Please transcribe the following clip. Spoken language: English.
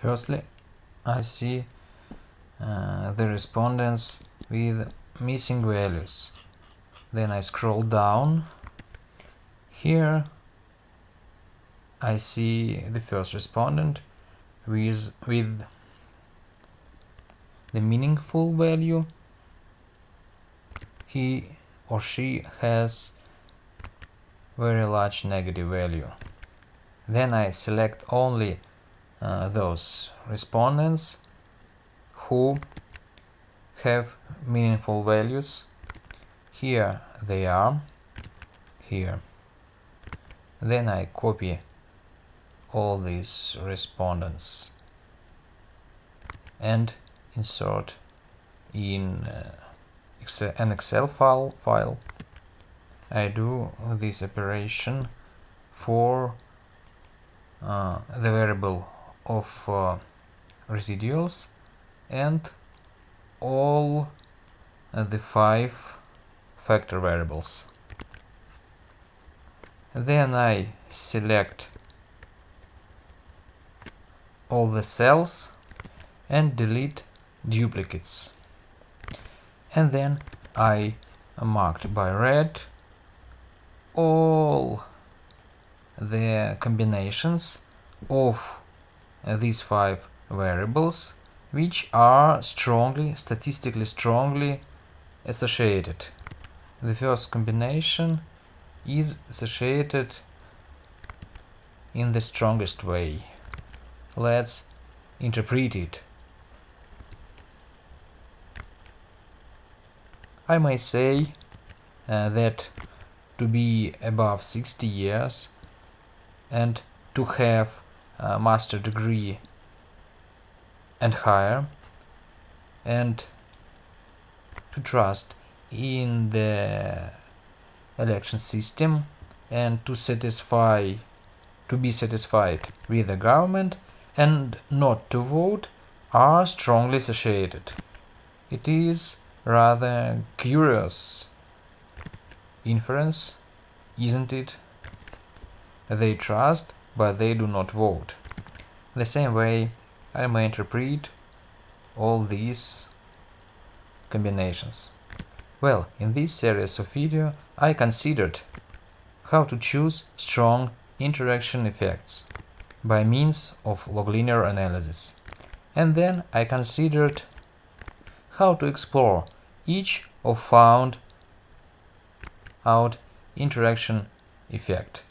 Firstly, I see uh, the respondents with missing values. Then I scroll down. Here I see the first respondent with, with the meaningful value. He or she has very large negative value. Then I select only uh, those respondents who have meaningful values. Here they are, here. Then I copy all these respondents and insert in uh, Excel, an Excel file, file. I do this operation for uh, the variable of uh, residuals and all uh, the five factor variables. Then I select all the cells and delete duplicates. And then I marked by red all the combinations of these five variables which are strongly, statistically strongly associated. The first combination is associated in the strongest way. Let's interpret it. I may say uh, that to be above 60 years and to have a master degree and higher and to trust in the election system and to satisfy to be satisfied with the government and not to vote are strongly associated. It is rather curious inference, isn't it? They trust, but they do not vote. The same way I may interpret all these combinations. Well, in this series of video I considered how to choose strong interaction effects by means of log linear analysis. And then I considered how to explore each of found out interaction effect.